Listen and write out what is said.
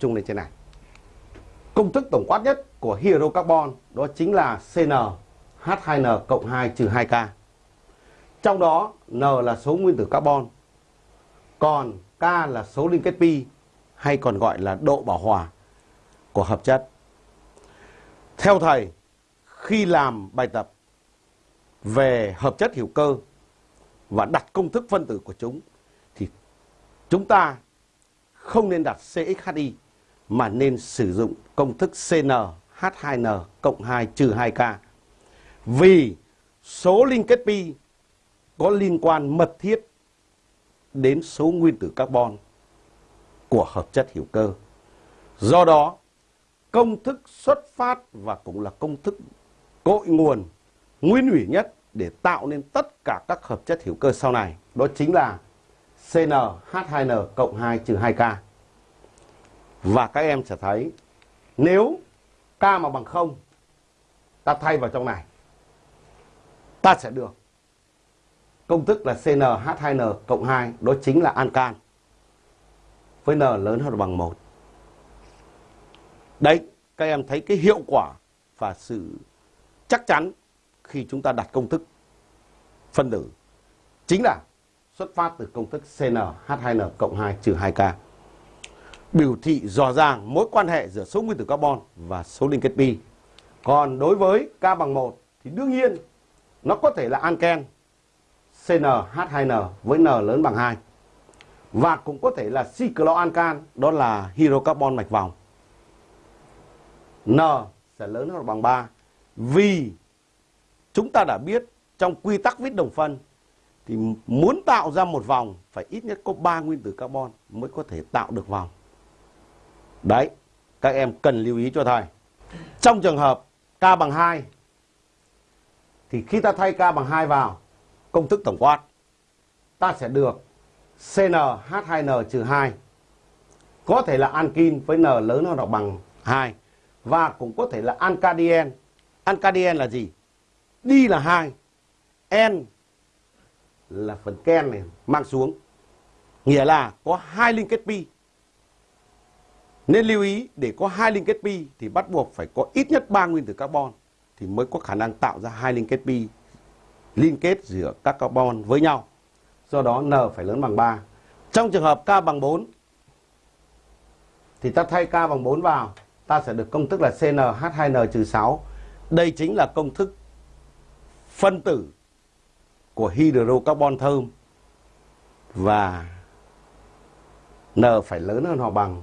chung lên trên này. Công thức tổng quát nhất của hydrocarbon đó chính là CN H2N cộng 2 trừ 2K. Trong đó N là số nguyên tử carbon, còn K là số liên kết pi hay còn gọi là độ bảo hòa của hợp chất. Theo thầy, khi làm bài tập về hợp chất hữu cơ và đặt công thức phân tử của chúng thì chúng ta không nên đặt CXHI mà nên sử dụng công thức CnH2n cộng 2 trừ 2K. Vì số liên kết pi có liên quan mật thiết đến số nguyên tử carbon của hợp chất hữu cơ. Do đó, công thức xuất phát và cũng là công thức cội nguồn nguyên ủy nhất để tạo nên tất cả các hợp chất hữu cơ sau này. Đó chính là CnH2n cộng 2 trừ 2K. Và các em sẽ thấy nếu K mà bằng 0 ta thay vào trong này ta sẽ được công thức là CnH2n cộng 2 đó chính là ancan với n lớn hơn bằng 1. Đấy, các em thấy cái hiệu quả và sự chắc chắn khi chúng ta đặt công thức phân tử chính là xuất phát từ công thức CnH2n cộng 2 trừ 2K. Biểu thị rõ ràng mối quan hệ giữa số nguyên tử carbon và số liên kết pi. Còn đối với K bằng 1 thì đương nhiên nó có thể là anken CnH2n với N lớn bằng 2. Và cũng có thể là cycloalcan, đó là hydrocarbon mạch vòng. N sẽ lớn hơn bằng 3 vì chúng ta đã biết trong quy tắc viết đồng phân thì muốn tạo ra một vòng phải ít nhất có 3 nguyên tử carbon mới có thể tạo được vòng. Đấy, các em cần lưu ý cho thầy. Trong trường hợp K bằng 2 thì khi ta thay K bằng 2 vào công thức tổng quát ta sẽ được CnH2n-2 có thể là ankin với N lớn hơn hoặc bằng 2 và cũng có thể là ancadien. Ancadien là gì? Đi là 2, N là phần ken này mang xuống. Nghĩa là có hai liên kết pi. Nên lưu ý để có hai liên kết pi thì bắt buộc phải có ít nhất 3 nguyên tử carbon thì mới có khả năng tạo ra hai liên kết pi liên kết giữa các carbon với nhau. Do đó N phải lớn bằng 3. Trong trường hợp K bằng 4 thì ta thay K bằng 4 vào, ta sẽ được công thức là CnH2n-6. Đây chính là công thức phân tử của hydrocarbon thơm và N phải lớn hơn hoặc bằng